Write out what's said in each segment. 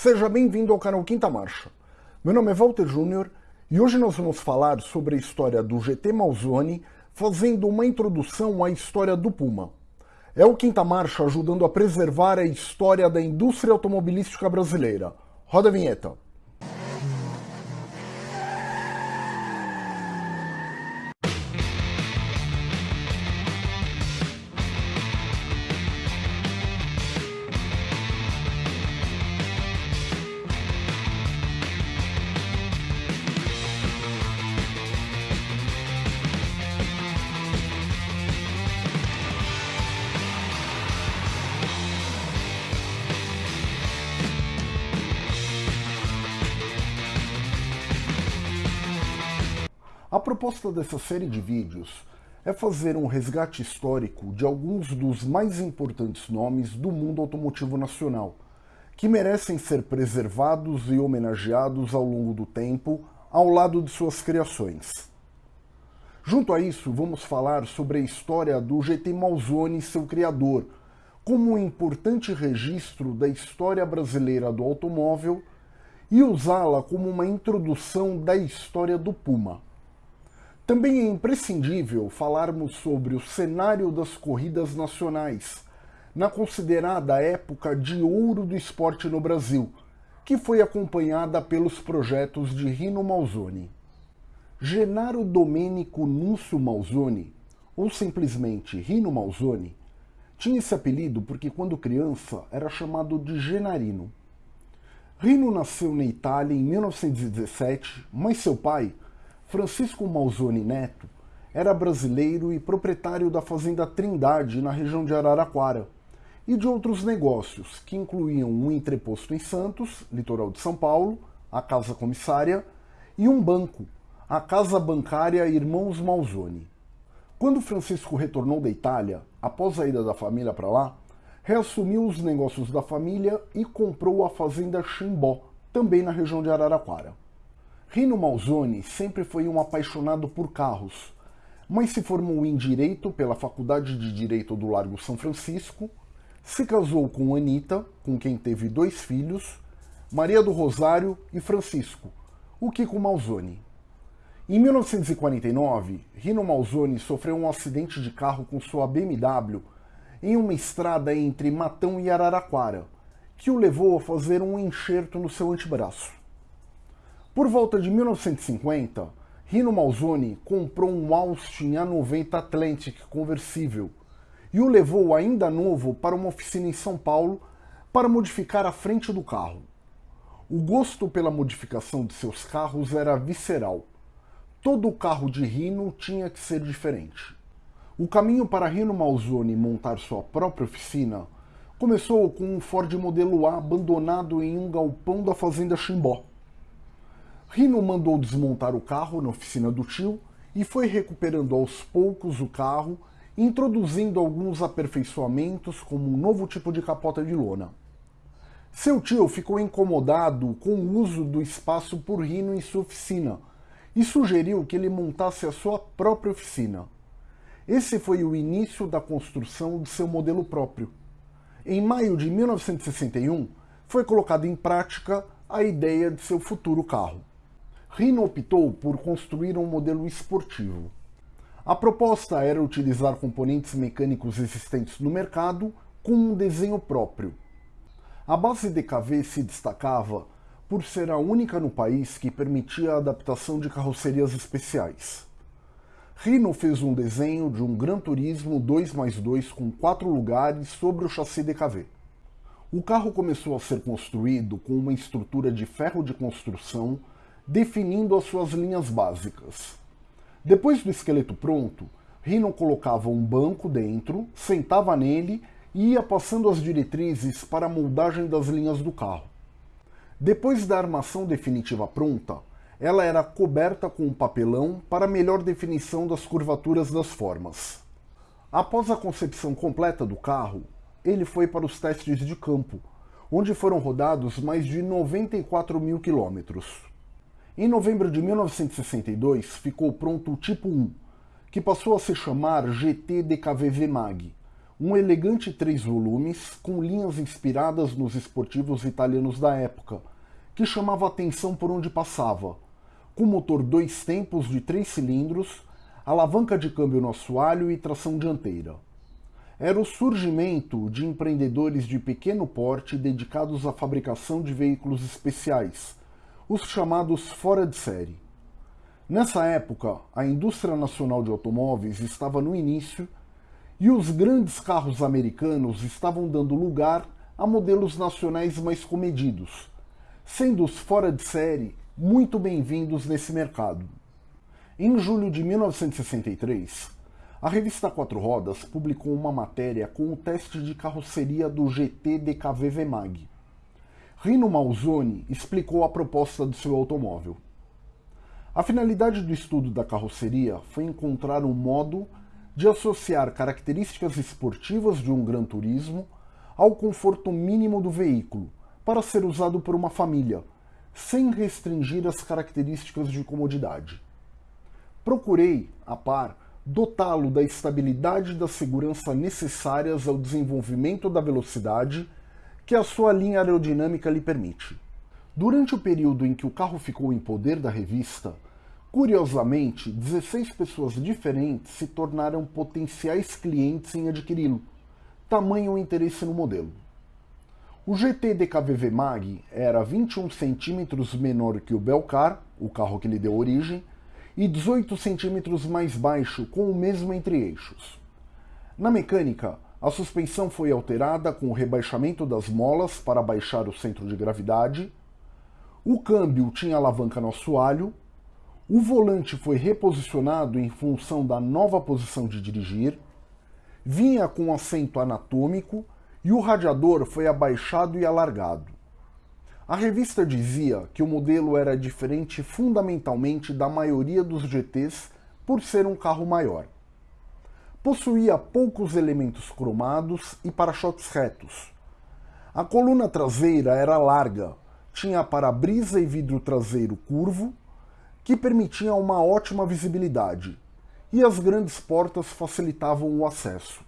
Seja bem-vindo ao canal Quinta Marcha. Meu nome é Walter Júnior e hoje nós vamos falar sobre a história do GT Malzone, fazendo uma introdução à história do Puma. É o Quinta Marcha ajudando a preservar a história da indústria automobilística brasileira. Roda a vinheta. Proposta dessa série de vídeos é fazer um resgate histórico de alguns dos mais importantes nomes do mundo automotivo nacional, que merecem ser preservados e homenageados ao longo do tempo, ao lado de suas criações. Junto a isso, vamos falar sobre a história do GT Malzone e seu criador, como um importante registro da história brasileira do automóvel e usá-la como uma introdução da história do Puma. Também é imprescindível falarmos sobre o cenário das corridas nacionais, na considerada época de ouro do esporte no Brasil, que foi acompanhada pelos projetos de Rino Malzoni. Genaro Domenico Núncio Malzoni, ou simplesmente Rino Malzoni, tinha esse apelido porque quando criança era chamado de Genarino. Rino nasceu na Itália em 1917, mas seu pai, Francisco Malzone Neto era brasileiro e proprietário da fazenda Trindade, na região de Araraquara, e de outros negócios, que incluíam um entreposto em Santos, litoral de São Paulo, a Casa Comissária, e um banco, a Casa Bancária Irmãos Malzone. Quando Francisco retornou da Itália, após a ida da família para lá, reassumiu os negócios da família e comprou a fazenda Chimbó, também na região de Araraquara. Rino Malzone sempre foi um apaixonado por carros, mas se formou em Direito pela Faculdade de Direito do Largo São Francisco, se casou com Anita, com quem teve dois filhos, Maria do Rosário e Francisco, o Kiko Malzone. Em 1949, Rino Malzone sofreu um acidente de carro com sua BMW em uma estrada entre Matão e Araraquara, que o levou a fazer um enxerto no seu antebraço. Por volta de 1950, Rino Malzone comprou um Austin A90 Atlantic conversível e o levou ainda novo para uma oficina em São Paulo para modificar a frente do carro. O gosto pela modificação de seus carros era visceral. Todo carro de Rino tinha que ser diferente. O caminho para Rino Malzone montar sua própria oficina começou com um Ford Modelo A abandonado em um galpão da fazenda Chimbó. Rino mandou desmontar o carro na oficina do tio e foi recuperando aos poucos o carro, introduzindo alguns aperfeiçoamentos como um novo tipo de capota de lona. Seu tio ficou incomodado com o uso do espaço por Rino em sua oficina e sugeriu que ele montasse a sua própria oficina. Esse foi o início da construção de seu modelo próprio. Em maio de 1961, foi colocada em prática a ideia de seu futuro carro. Rino optou por construir um modelo esportivo. A proposta era utilizar componentes mecânicos existentes no mercado com um desenho próprio. A base DKV se destacava por ser a única no país que permitia a adaptação de carrocerias especiais. Rino fez um desenho de um Gran Turismo 2 mais 2 com quatro lugares sobre o chassi DKV. O carro começou a ser construído com uma estrutura de ferro de construção definindo as suas linhas básicas. Depois do esqueleto pronto, Rino colocava um banco dentro, sentava nele e ia passando as diretrizes para a moldagem das linhas do carro. Depois da armação definitiva pronta, ela era coberta com um papelão para melhor definição das curvaturas das formas. Após a concepção completa do carro, ele foi para os testes de campo, onde foram rodados mais de 94 mil quilômetros. Em novembro de 1962 ficou pronto o Tipo 1, que passou a se chamar GT DKVV Mag, um elegante três volumes com linhas inspiradas nos esportivos italianos da época, que chamava atenção por onde passava, com motor dois tempos de três cilindros, alavanca de câmbio no assoalho e tração dianteira. Era o surgimento de empreendedores de pequeno porte dedicados à fabricação de veículos especiais, os chamados fora de série. Nessa época, a indústria nacional de automóveis estava no início e os grandes carros americanos estavam dando lugar a modelos nacionais mais comedidos, sendo os fora de série muito bem-vindos nesse mercado. Em julho de 1963, a revista Quatro Rodas publicou uma matéria com o teste de carroceria do GT DKV VMAG. Rino Malzoni explicou a proposta do seu automóvel. A finalidade do estudo da carroceria foi encontrar um modo de associar características esportivas de um Gran Turismo ao conforto mínimo do veículo, para ser usado por uma família, sem restringir as características de comodidade. Procurei, a par, dotá-lo da estabilidade e da segurança necessárias ao desenvolvimento da velocidade que a sua linha aerodinâmica lhe permite. Durante o período em que o carro ficou em poder da revista, Curiosamente, 16 pessoas diferentes se tornaram potenciais clientes em adquiri-lo, tamanho o interesse no modelo. O GT DKVV Mag era 21 centímetros menor que o Belcar, o carro que lhe deu origem, e 18 centímetros mais baixo, com o mesmo entre-eixos. Na mecânica, a suspensão foi alterada com o rebaixamento das molas para baixar o centro de gravidade, o câmbio tinha alavanca no assoalho, o volante foi reposicionado em função da nova posição de dirigir, vinha com assento anatômico e o radiador foi abaixado e alargado. A revista dizia que o modelo era diferente fundamentalmente da maioria dos GTs por ser um carro maior. Possuía poucos elementos cromados e para-choques retos. A coluna traseira era larga, tinha para-brisa e vidro traseiro curvo que permitia uma ótima visibilidade, e as grandes portas facilitavam o acesso.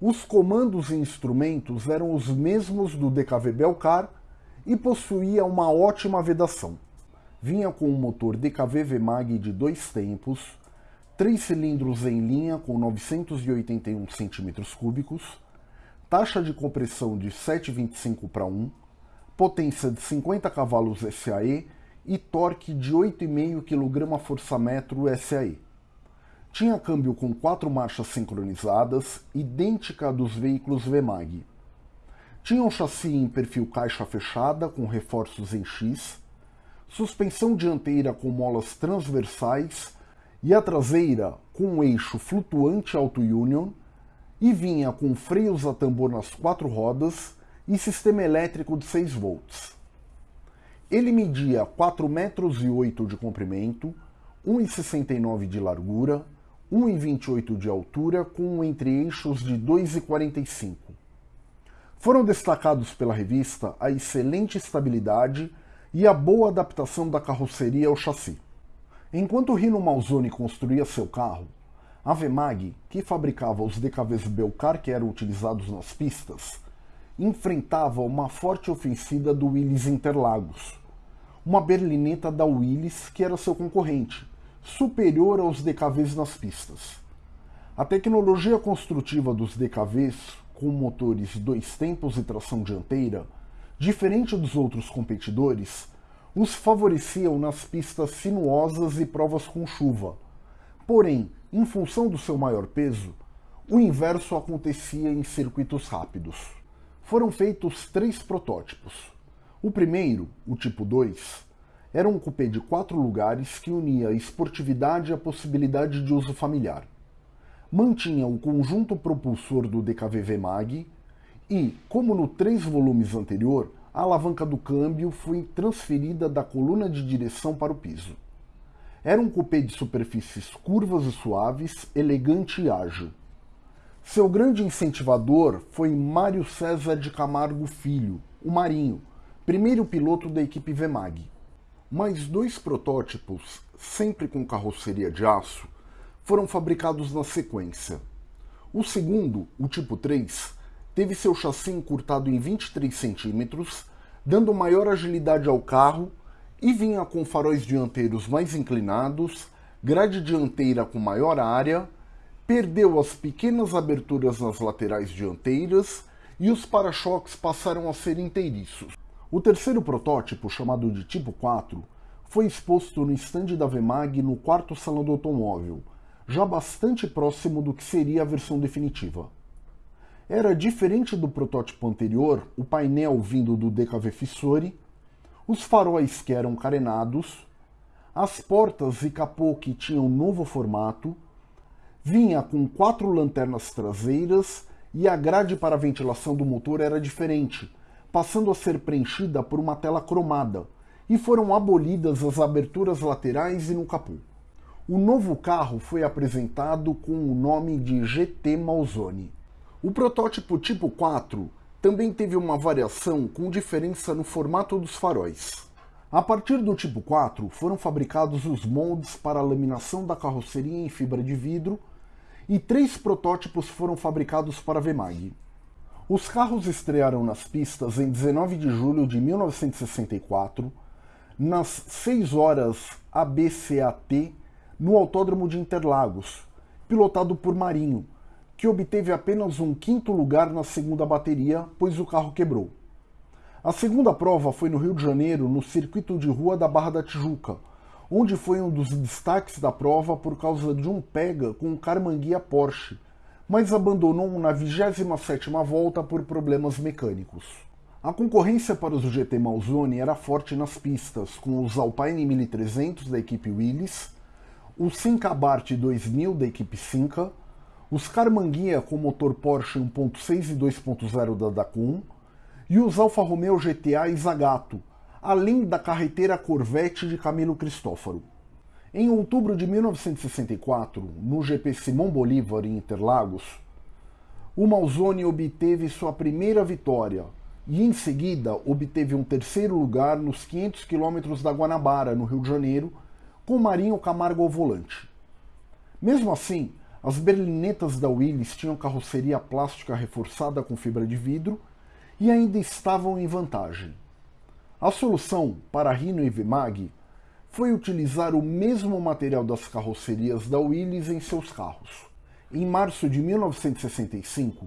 Os comandos e instrumentos eram os mesmos do DKV Belcar e possuía uma ótima vedação. Vinha com um motor DKV VMAG de dois tempos, três cilindros em linha com 981 cm3, taxa de compressão de 7,25 para 1, potência de 50 cavalos SAE e torque de 8,5 kgfm SAE. Tinha câmbio com quatro marchas sincronizadas, idêntica dos veículos VMAG. Tinha um chassi em perfil caixa fechada com reforços em X, suspensão dianteira com molas transversais e a traseira com um eixo flutuante auto-union e vinha com freios a tambor nas quatro rodas e sistema elétrico de 6 volts. Ele media 4 metros e 8 de comprimento, 1,69 de largura, 1,28 de altura com entre-eixos de 2,45. Foram destacados pela revista a excelente estabilidade e a boa adaptação da carroceria ao chassi. Enquanto Rino Malzoni construía seu carro, a Vemag, que fabricava os DKVs Belcar que eram utilizados nas pistas, enfrentava uma forte ofensiva do Willys Interlagos, uma berlineta da Willys que era seu concorrente, superior aos DKVs nas pistas. A tecnologia construtiva dos DKVs, com motores dois tempos e tração dianteira, diferente dos outros competidores, os favoreciam nas pistas sinuosas e provas com chuva. Porém, em função do seu maior peso, o inverso acontecia em circuitos rápidos foram feitos três protótipos. O primeiro, o tipo 2, era um cupê de quatro lugares que unia a esportividade a possibilidade de uso familiar. Mantinha o conjunto propulsor do DKVV Mag e, como no três volumes anterior, a alavanca do câmbio foi transferida da coluna de direção para o piso. Era um cupê de superfícies curvas e suaves, elegante e ágil. Seu grande incentivador foi Mário César de Camargo Filho, o Marinho, primeiro piloto da equipe VMAG. Mais dois protótipos, sempre com carroceria de aço, foram fabricados na sequência. O segundo, o tipo 3, teve seu chassi encurtado em 23 centímetros, dando maior agilidade ao carro e vinha com faróis dianteiros mais inclinados, grade dianteira com maior área, perdeu as pequenas aberturas nas laterais dianteiras e os para-choques passaram a ser inteiriços. O terceiro protótipo, chamado de Tipo 4, foi exposto no estande da Vemag no quarto salão do automóvel, já bastante próximo do que seria a versão definitiva. Era diferente do protótipo anterior, o painel vindo do DKV Fissori, os faróis que eram carenados, as portas e capô que tinham novo formato, vinha com quatro lanternas traseiras e a grade para ventilação do motor era diferente, passando a ser preenchida por uma tela cromada, e foram abolidas as aberturas laterais e no capô. O novo carro foi apresentado com o nome de GT Malzone. O protótipo Tipo 4 também teve uma variação com diferença no formato dos faróis. A partir do Tipo 4 foram fabricados os moldes para a laminação da carroceria em fibra de vidro e três protótipos foram fabricados para a Vemag. Os carros estrearam nas pistas em 19 de julho de 1964, nas 6 horas ABCAT, no Autódromo de Interlagos, pilotado por Marinho, que obteve apenas um quinto lugar na segunda bateria, pois o carro quebrou. A segunda prova foi no Rio de Janeiro, no circuito de rua da Barra da Tijuca, onde foi um dos destaques da prova por causa de um pega com um Carmanguia Porsche, mas abandonou na 27ª volta por problemas mecânicos. A concorrência para os GT Malzone era forte nas pistas, com os Alpine 1300 da equipe Willis, o Simca Abarth 2000 da equipe Simca, os Carmanguia com motor Porsche 1.6 e 2.0 da Dacun e os Alfa Romeo GTA e Zagato, além da carreteira Corvette de Camilo Cristófaro. Em outubro de 1964, no GP Simão Bolívar em Interlagos, o Malzone obteve sua primeira vitória e em seguida obteve um terceiro lugar nos 500 quilômetros da Guanabara, no Rio de Janeiro, com Marinho Camargo ao volante. Mesmo assim, as berlinetas da Willys tinham carroceria plástica reforçada com fibra de vidro e ainda estavam em vantagem. A solução para Rhino e Vemag foi utilizar o mesmo material das carrocerias da Willys em seus carros. Em março de 1965,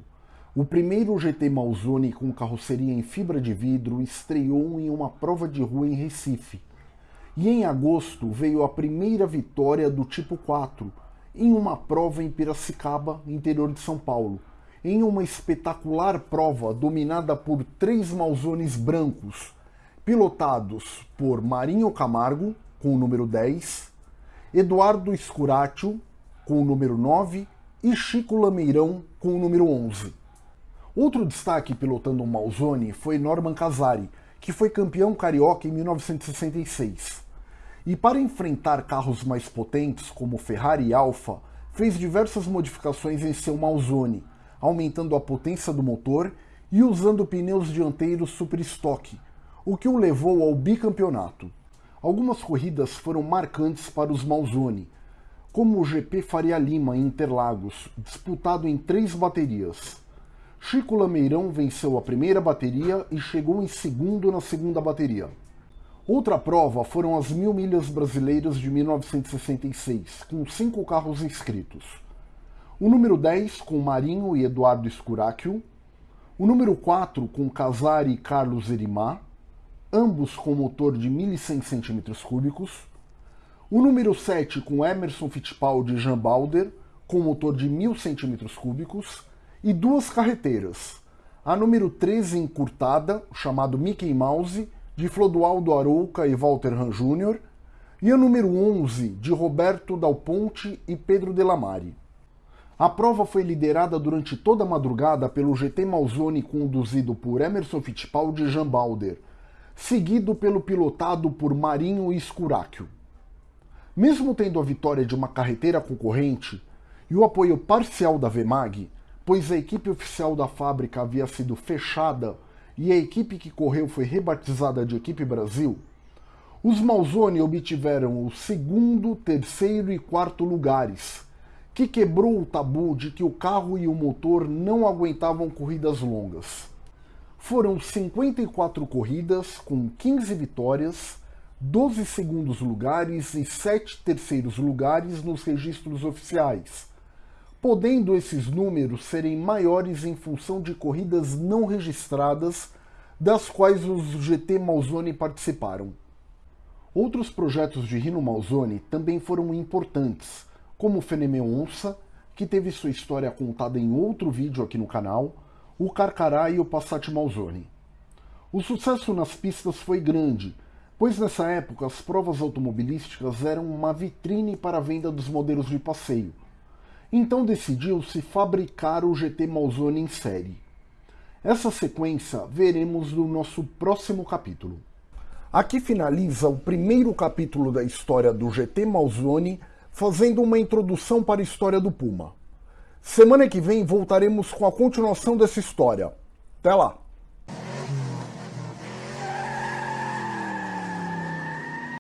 o primeiro GT Malzone com carroceria em fibra de vidro estreou em uma prova de rua em Recife. E em agosto veio a primeira vitória do Tipo 4 em uma prova em Piracicaba, interior de São Paulo, em uma espetacular prova dominada por três Malzones brancos pilotados por Marinho Camargo, com o número 10, Eduardo Escuratio, com o número 9, e Chico Lameirão, com o número 11. Outro destaque pilotando o Malzone foi Norman Casari, que foi campeão carioca em 1966. E para enfrentar carros mais potentes, como Ferrari e Alfa, fez diversas modificações em seu Malzone, aumentando a potência do motor e usando pneus dianteiros super estoque, o que o levou ao bicampeonato. Algumas corridas foram marcantes para os Malzone, como o GP Faria Lima em Interlagos, disputado em três baterias. Chico Lameirão venceu a primeira bateria e chegou em segundo na segunda bateria. Outra prova foram as Mil Milhas Brasileiras de 1966, com cinco carros inscritos. O número 10 com Marinho e Eduardo Escuráquio, o número 4 com Casari e Carlos Erimar, ambos com motor de 1.100 cm3, o número 7 com Emerson Fittipaldi e Jean Balder, com motor de 1.000 cm3, e duas carreteiras, a número 13 encurtada, chamado Mickey Mouse, de Flodoaldo Arouca e Walter Han Jr., e a número 11, de Roberto Dal Ponte e Pedro Delamare. A prova foi liderada durante toda a madrugada pelo GT Malzone conduzido por Emerson Fittipaldi e Jean Balder, seguido pelo pilotado por Marinho e Scuracchio. Mesmo tendo a vitória de uma carreteira concorrente e o apoio parcial da Vemag, pois a equipe oficial da fábrica havia sido fechada e a equipe que correu foi rebatizada de Equipe Brasil, os Malzone obtiveram o segundo, terceiro e quarto lugares, que quebrou o tabu de que o carro e o motor não aguentavam corridas longas. Foram 54 corridas com 15 vitórias, 12 segundos lugares e 7 terceiros lugares nos registros oficiais, podendo esses números serem maiores em função de corridas não registradas, das quais os GT Malzone participaram. Outros projetos de Rino Malzone também foram importantes, como o Fenemeu Onça, que teve sua história contada em outro vídeo aqui no canal, o Carcará e o Passat Malzone. O sucesso nas pistas foi grande, pois nessa época as provas automobilísticas eram uma vitrine para a venda dos modelos de passeio, então decidiu-se fabricar o GT Malzone em série. Essa sequência veremos no nosso próximo capítulo. Aqui finaliza o primeiro capítulo da história do GT Malzone, fazendo uma introdução para a história do Puma. Semana que vem voltaremos com a continuação dessa história. Até lá!